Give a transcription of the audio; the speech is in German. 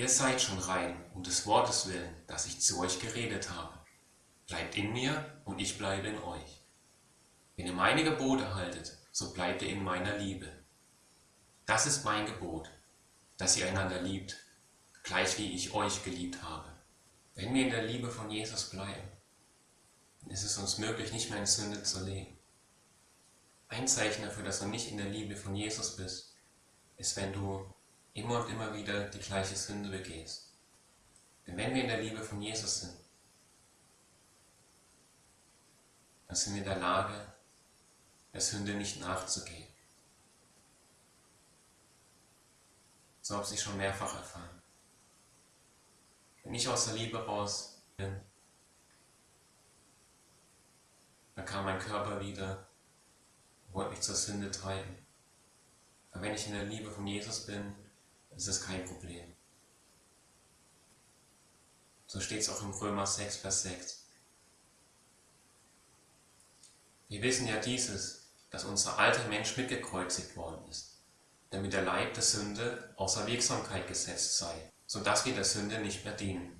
Ihr seid schon rein um des Wortes willen, das ich zu euch geredet habe. Bleibt in mir und ich bleibe in euch. Wenn ihr meine Gebote haltet, so bleibt ihr in meiner Liebe. Das ist mein Gebot, dass ihr einander liebt, gleich wie ich euch geliebt habe. Wenn wir in der Liebe von Jesus bleiben, dann ist es uns möglich, nicht mehr in Sünde zu leben. Ein Zeichen dafür, dass du nicht in der Liebe von Jesus bist, ist, wenn du immer und immer wieder die gleiche Sünde begehst. Denn wenn wir in der Liebe von Jesus sind, dann sind wir in der Lage, der Sünde nicht nachzugehen. So habe ich schon mehrfach erfahren. Wenn ich aus der Liebe raus bin, dann kam mein Körper wieder und wollte mich zur Sünde treiben. Aber wenn ich in der Liebe von Jesus bin, ist es kein Problem. So steht es auch im Römer 6, Vers 6. Wir wissen ja dieses, dass unser alter Mensch mitgekreuzigt worden ist, damit der Leib der Sünde außer Wirksamkeit gesetzt sei, so dass wir der Sünde nicht mehr dienen.